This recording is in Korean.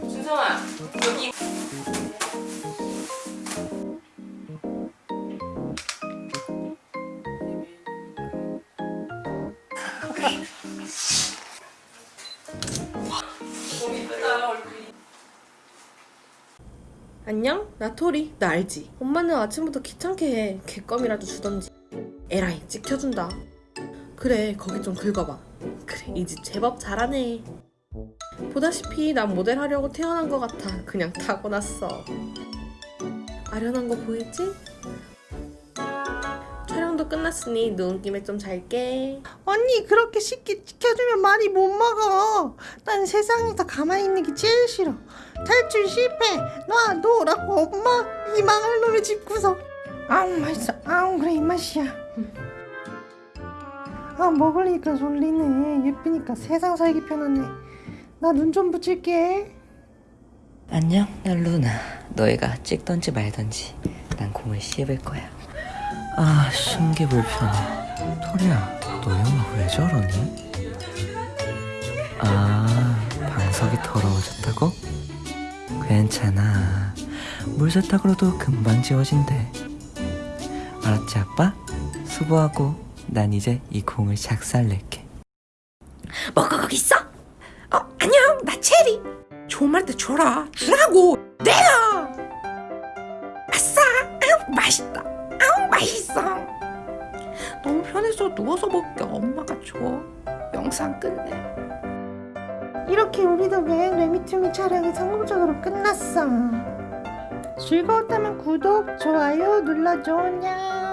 준성아 여기 이쁘다 얼굴이 안녕? 나 토리. 나 알지? 엄마는 아침부터 귀찮게 해. 개껌이라도 주던지. 에라이, 찍혀준다. 그래, 거기 좀 긁어봐. 그래, 이 집 제법 잘하네. 보다시피 난 모델 하려고 태어난 것 같아. 그냥 타고났어. 아련한 거 보이지? 촬영도 끝났으니 누운 김에 좀 잘게. 언니 그렇게 쉽게 지켜주면 많이 못 먹어 난 세상에서 가만히 있는 게 제일 싫어 탈출 실패 놔둬라고 엄마 이 망할 놈의 집구석 아우 맛있어 아우 그래 이 맛이야 아 먹으니까 졸리네 예쁘니까 세상 살기 편하네 나 눈 좀 붙일게 안녕, 난 루나. 너희가 찍던지 말던지 난 공을 씹을 거야. 아 신기 불편해 토리야 너 영화 왜 저러니? 아 방석이 더러워졌다고? 괜찮아 물 세탁으로도 금방 지워진대 알았지 아빠? 수고하고 난 이제 이 공을 작살낼게. 뭐가 거기 있어? 어 안녕 나 체리. 좋은 말때 줘라. 주라고. 내가 아싸. 아우 맛있다. 아우 맛있어. 너무 편해서 누워서 먹게. 엄마가 줘. 영상 끝내. 이렇게 우리 덕에 레미투미 촬영이 성공적으로 끝났어? 즐거웠다면 구독 좋아요 눌러줘. 냥